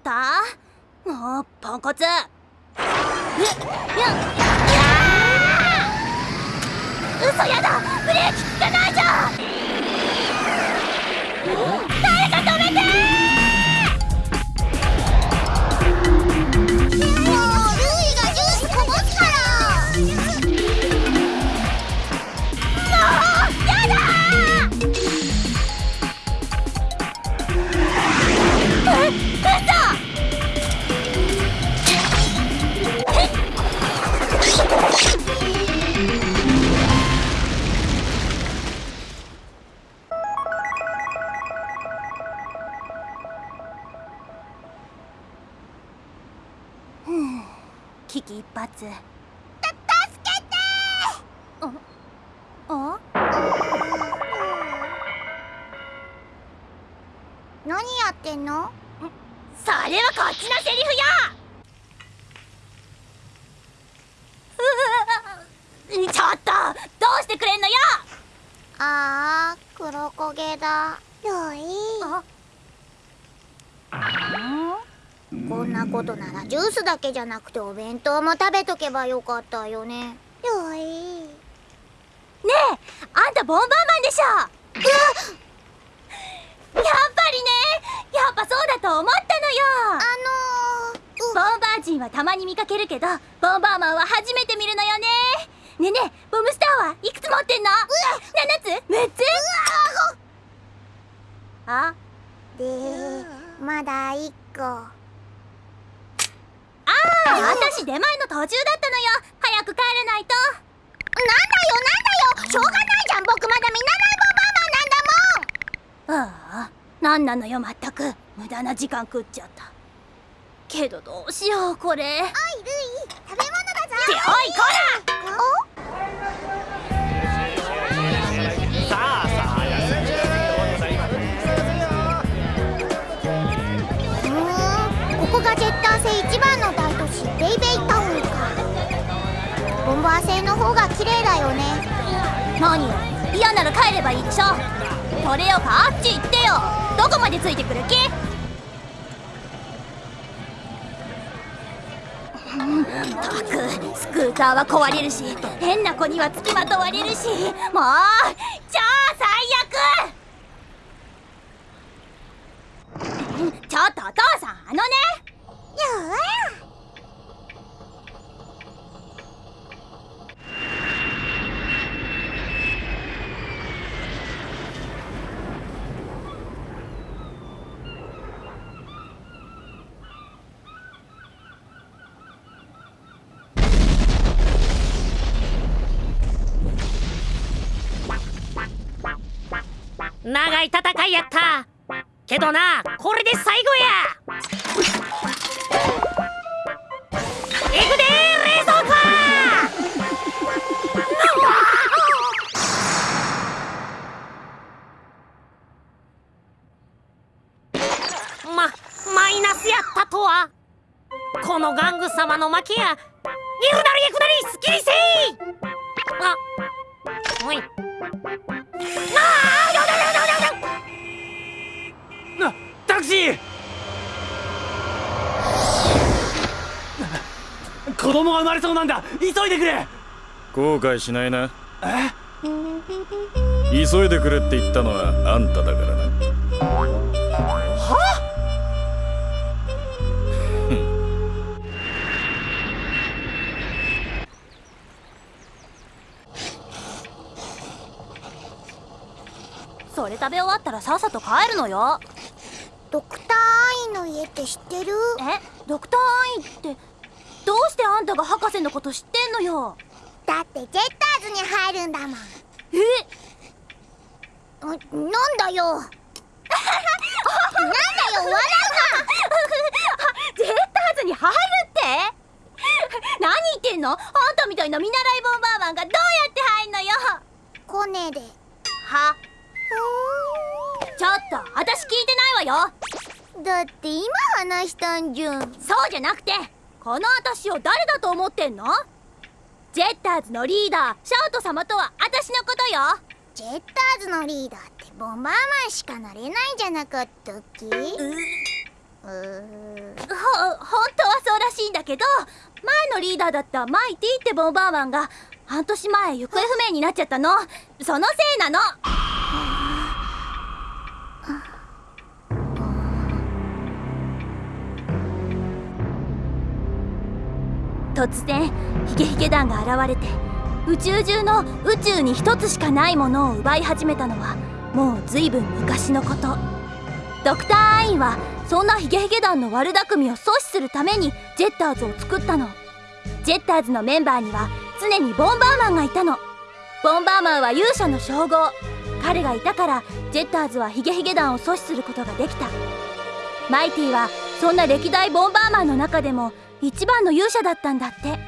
った？もうポンコツ。えやや嘘やだ。ブレーキ効かないじゃん。危機一髪。ジュースだけじゃなくてお弁当も食べとけばよかったよね。ルイねえあんたボンバーマンでしょ。やっぱりねやっぱそうだと思ったのよ。あのー、ボンバー人はたまに見かけるけどボンバーマンは初めて見るのよね。ねえねえボムスターはいくつ持ってんの ?7 つ ?6 つあ？でまだ一個。ああ私出前の途中だったのよ。早く帰らないと。なんだよなんだよ。しょうがないじゃん僕まだ見習いボンバーマンなんだもん。ああなんなのよまったく。無駄な時間食っちゃった。けどどうしようこれ。おいルイ。食べ物だぞ。っておいこさの方が綺麗だよね。何？よ嫌なら帰ればいいでしょ。それよか？あっち行ってよ。どこまでついてくる気？ったくスクーターは壊れるし変な子にはつきまとわれるし。もう超最悪ちょっとお父さんあのね長い戦いやった。けどなこれで最後や。行くで冷蔵庫まマイナスやったとは。この玩具様の負けや。行くなり行くなり供が生まれそうなんだ。急いでくれ。後悔しないな。急いでくれって言ったのはあんただからな。それ食べ終わったらさっさと帰るのよ。ドクターアイの家って知ってる？え？ドクターアイってあんたが博士のこと知ってんのよ。だってジェッターズに入るんだもん。え？うなんだよ。なんだよ笑 ジェッターズに入るって？何言ってんの？あんたみたいな見習いボンバーマンがどうやって入んのよ。うコネで。は？ちょっと私聞いてないわよ。だって今話したんじゃん。そうじゃなくてこの私を誰だと思ってんの？ジェッターズのリーダーシャウト様とは私のことよ。ジェッターズのリーダーってボンバーマンしかなれないんじゃなかったっけ？うほ本当はそうらしいんだけど前のリーダーだったマイティってボンバーマンが半年前行方不明になっちゃったの。そのせいなの突然ヒゲヒゲ団が現れて宇宙中の宇宙に一つしかないものを奪い始めたのはもう随分昔のこと。ドクター・アインはそんなヒゲヒゲ団の悪巧みを阻止するためにジェッターズを作ったの。ジェッターズのメンバーには常にボンバーマンがいたの。ボンバーマンは勇者の称号。彼がいたからジェッターズはヒゲヒゲ団を阻止することができた。マイティはそんな歴代ボンバーマンの中でも一番の勇者だったんだって。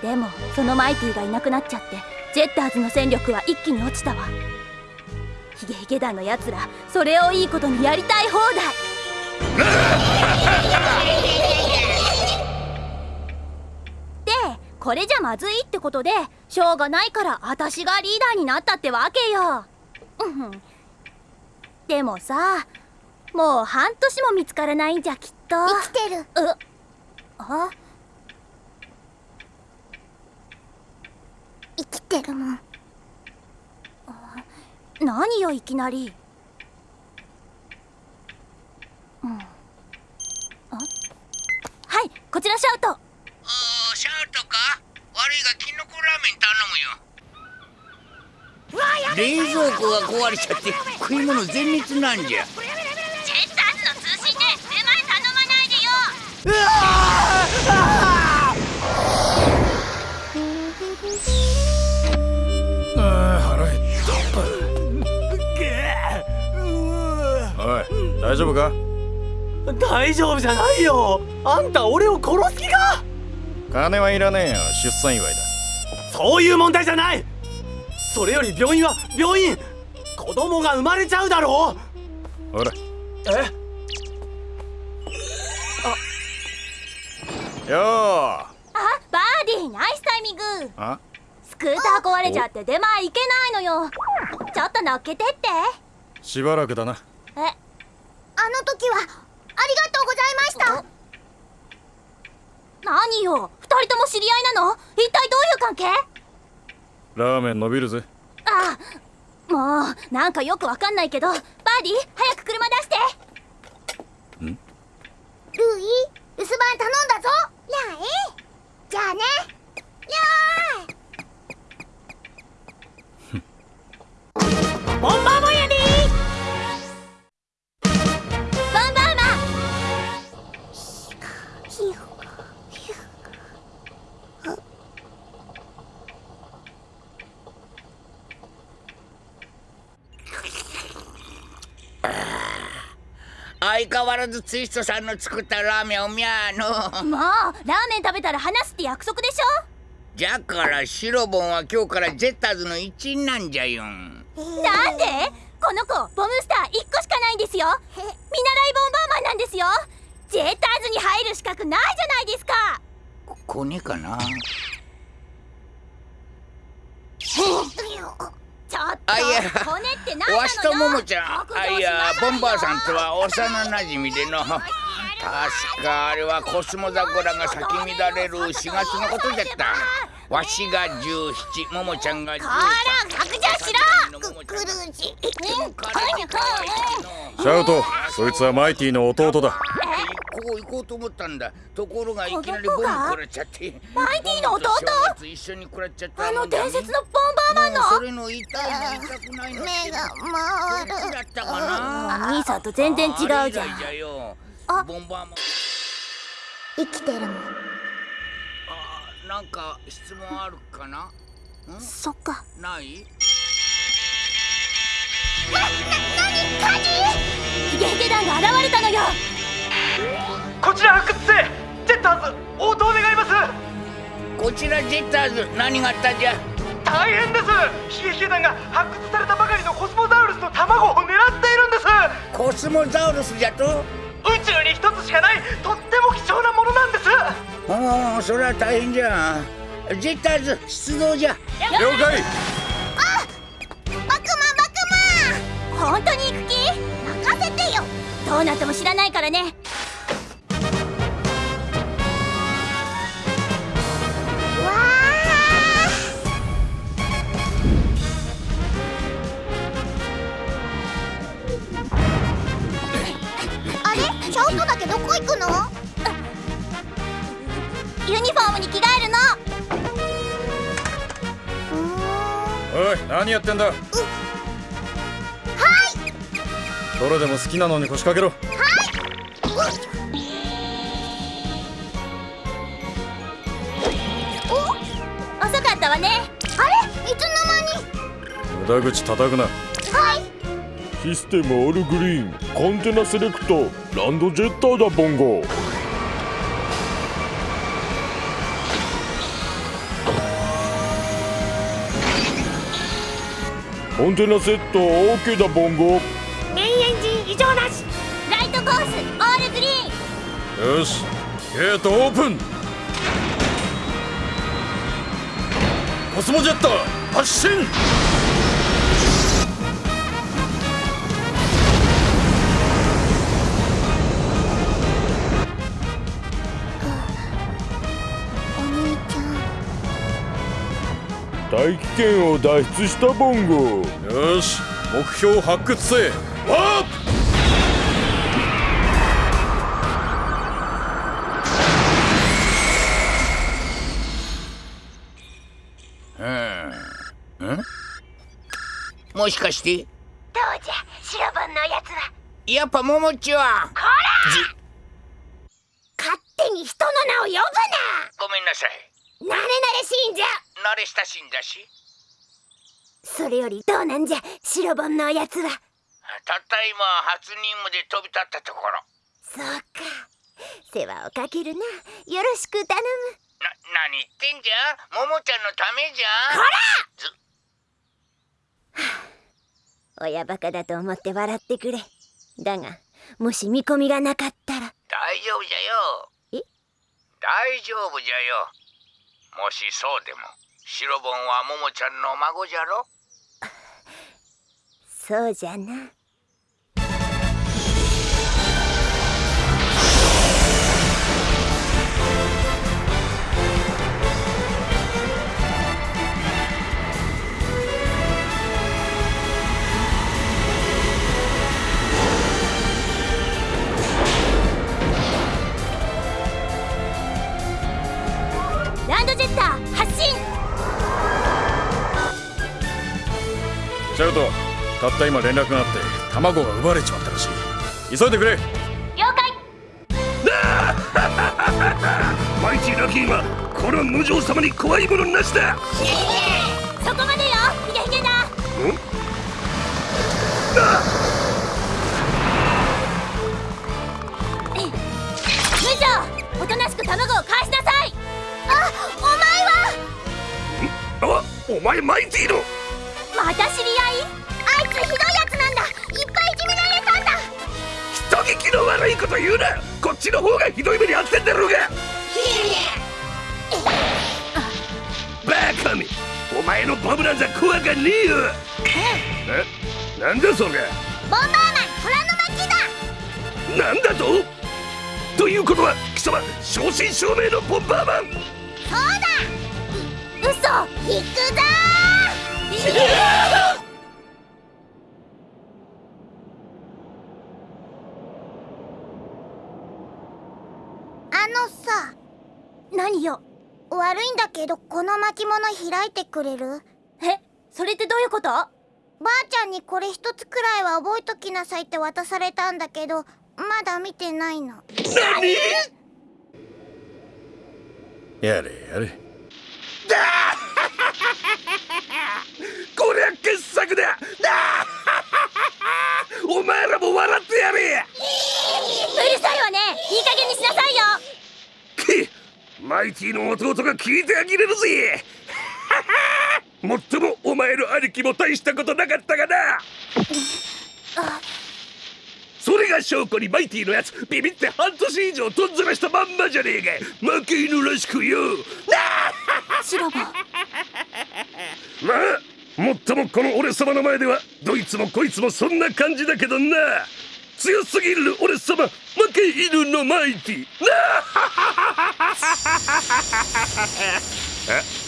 でもそのマイティがいなくなっちゃってジェッターズの戦力は一気に落ちたわ。ヒゲヒゲ団のやつらそれをいいことにやりたい放題。でこれじゃまずいってことでしょうがないから私がリーダーになったってわけよ。うん。でもさもう半年も見つからないんじゃきっと。生きてる。うあ？生きてるもん。何よいきなり。うん。あ？はいこちらシャウト。おーシャウトか？悪いがキノコラーメン頼むよ冷蔵庫が壊れちゃって食い物全滅なんじゃ。ジェッターズの通信で出前頼まないでよ。あー腹減った。おい大丈夫か？大丈夫じゃないよ。あんた俺を殺す気か？金はいらねえよ出産祝いだ。そういう問題じゃないそれより病院は病院。子供が生まれちゃうだろほら。え？よー。あバーディー。ナイスタイミング。あ？スクーター壊れちゃって出前行けないのよ。ちょっと乗っけてって。しばらくだな。え？あの時はありがとうございました。何よ？二人とも知り合いなの？一体どういう関係？ラーメン伸びるぜ。あもうなんかよくわかんないけど。バーディー早く車出して。ルイ留守番頼んだぞ。やあえ相変わらずツイストさんの作ったラーメンをみゃーの。もうラーメン食べたら話すって約束でしょ？じゃからシロボンは今日からジェッターズの一員なんじゃよ。んなんで？この子ボムスター1個しかないんですよ。見習いボンバーマンなんですよ。ジェッターズに入る資格ないじゃないですか。こコネかな。ちょっとわしとももちゃん。あいやボンバーさんとは幼なじみでの。確かあれはコスモ桜が咲き乱れる4月のことじゃった。わしが17ももちゃんが13こら白状しろククルージシャウトそいつはマイティの弟だこう行こうと思ったんだ。ところがいきなりボン食らっちゃって。マイティの弟？一緒に食らっちゃったあの伝説のボンバーマンの？もうそれの痛いの痛くないの。目が回るだったかな？兄さんと全然違うじゃん。あボンバーマン。生きてるもんあなんか質問あるかな？そっか。ない？ヒゲヒゲ団が現れたのよこちら発掘生ジェッターズ応答願います。こちらジェッターズ何があったんじゃ？大変です。ヒゲヒゲ団が発掘されたばかりのコスモザウルスの卵を狙っているんです。コスモザウルスじゃと？宇宙に一つしかないとっても貴重なものなんです。ああそれは大変じゃ。ジェッターズ出動じゃ。了解。バクマンバク本当に行く気？任せてよ。どうなっても知らないからね何やってんだ？はい！どれでも好きなのに腰掛けろ。遅かったわね。あれ？いつの無駄口叩くな。間にシステムオールグリーンコンテナセレクトランドジェッターだボンゴコンテナセット OK だボンゴメインエンジン異常なし。ライトコースオールグリーン。よしゲートオープン。コスモジェッター発進大気圏を脱出したボンゴ。よし目標発掘せ。ワープ!もしかして。どうじゃ白本のやつは。やっぱももちは。勝手に人の名を呼ぶな！ごめんなさい。慣れ慣れしいんじゃ慣れ親しんだし。それよりどうなんじゃ白本のやつは。たった今初任務で飛び立ったところ。そうか。世話をかけるな。よろしく頼む。な何言ってんじゃ？ももちゃんのためじゃ。親バカだと思って笑ってくれ。だがもし見込みがなかったら。大丈夫じゃよ。え？大丈夫じゃよ。もしそうでも白本はももちゃんの孫じゃろ？そうじゃな。ランドジェッター発進！シャウトたった今連絡があって卵が奪われちまったらしい。急いでくれ。了解。マイティラキーはこの無情様に怖いものなしだ。そこまでよ。ヒゲヒゲだ。無情。おとなしく卵を返しなさい。あお前は。あお前マイティのこと言うなこっちの方がひどい目に遭ってんだろうが。バカめお前のボブなんざ怖かねえよ。え？なんだそれ？ボンバーマン虎の巻だ。なんだと？ということは貴様正真正銘のボンバーマン。そうだ。嘘行くぞあのさ何よ悪いんだけどこの巻物開いてくれる？えそれってどういうこと？ばあちゃんにこれ一つくらいは覚えときなさいって渡されたんだけどまだ見てないの。何？やれやれ。こりゃ傑作だ。だ お前らも笑ってやれ。うるさいわね。いい加減にしなさいよ。くマイティの弟が聞いてあげれるぜ。もっともお前の兄貴も大したことなかったがな。それが証拠にマイティのやつビビって半年以上とんずらしたまんまじゃねえか。負け犬らしくよ。シロボまあもっともこの俺様の前ではどいつもこいつもそんな感じだけどな。強すぎる俺様負け犬のマイティなあ Uh,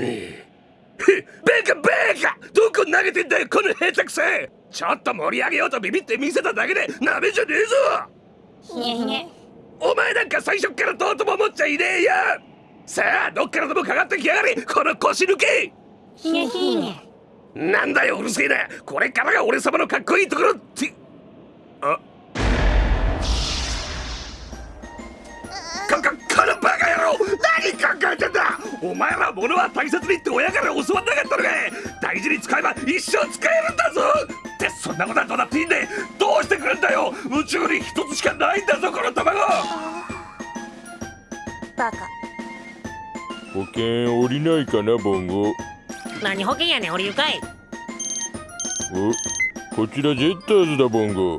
へベカベカ！どこ投げてんだよこの下手くそちょっと盛り上げようとビビって見せただけでなめじゃねえぞ。ひげひげお前なんか最初っからどうとも思っちゃいねえよ。さあどっからでもかかってきやがれこの腰抜け。ひげひげなんだようるせえな。これからが俺様のかっこいいところって。あのバカ野郎何考えてんだ。お前ら物は大切にって親から教わんなかったのか大事に使えば一生使えるんだぞ。ってそんなことはどうだっていいんでどうしてくれんだよ。宇宙に一つしかないんだぞこの卵。バカ。保険降りないかなボンゴ。何保険やねん降りるかい。おこちらジェッターズだボンゴ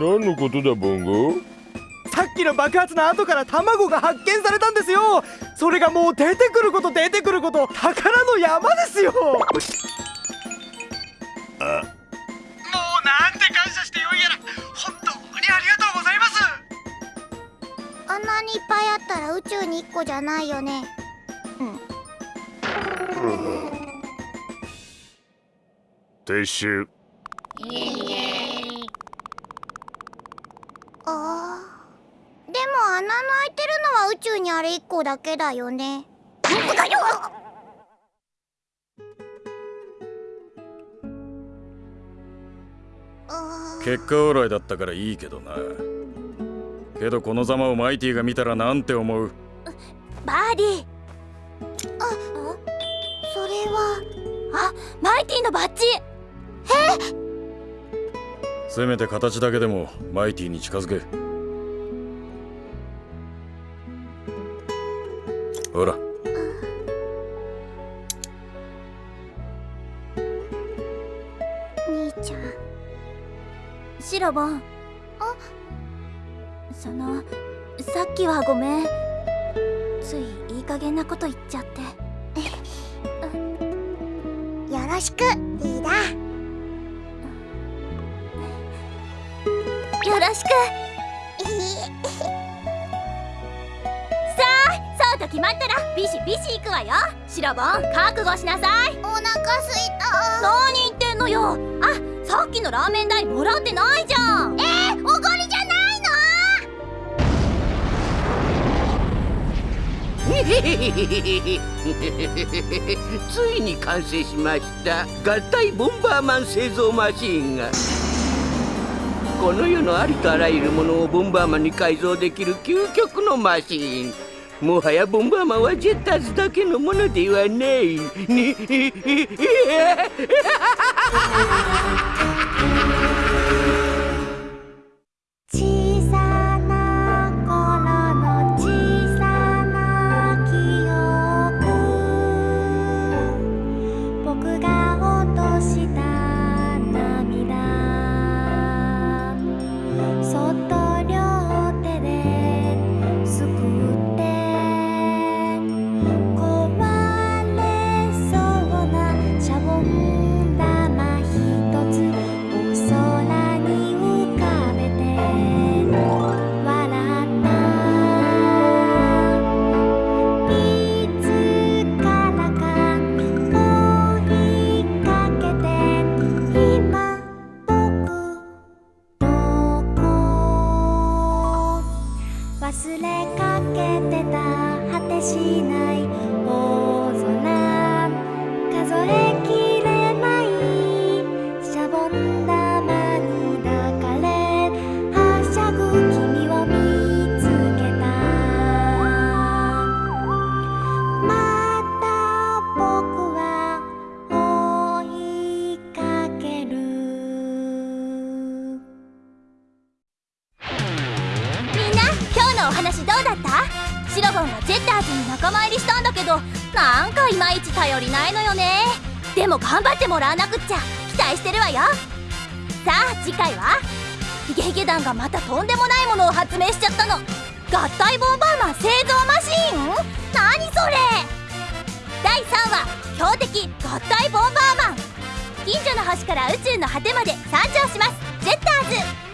何のことだボンゴ？さっきの爆発の後から卵が発見されたんですよ。それがもう出てくること出てくること宝の山ですよ。もうなんて感謝してよいやら。本当にありがとうございます。あんなにいっぱいあったら宇宙に1個じゃないよね。撤収あーでも穴の開いてるのは宇宙にあれ1個だけだよね。結果オーライだったからいいけどな。けどこのざまをマイティが見たらなんて思う？バーディー。それは。あマイティのバッジ。せめて形だけでもマイティに近づけほら。兄ちゃん。シロボン。あそのさっきはごめん。ついいい加減なこと言っちゃって。よろしくリーダー。よろしく。ったらビシビシ行くわよ。シロボン覚悟しなさい。お腹すいた。何言ってんのよ。あさっきのラーメン代もらってないじゃん。えー、おごりじゃないの？ついに完成しました。合体ボンバーマン製造マシーンが。この世のありとあらゆるものをボンバーマンに改造できる究極のマシーンもはやボンバーマンはジェッターズだけのものではないに頑張ってもらわなくっちゃ。期待してるわよ。さあ次回は？ヒゲヒゲ団がまたとんでもないものを発明しちゃったの。合体ボンバーマン製造マシーン？何それ？第3話強敵合体ボンバーマン。近所の星から宇宙の果てまで山頂します。ゼッターズ。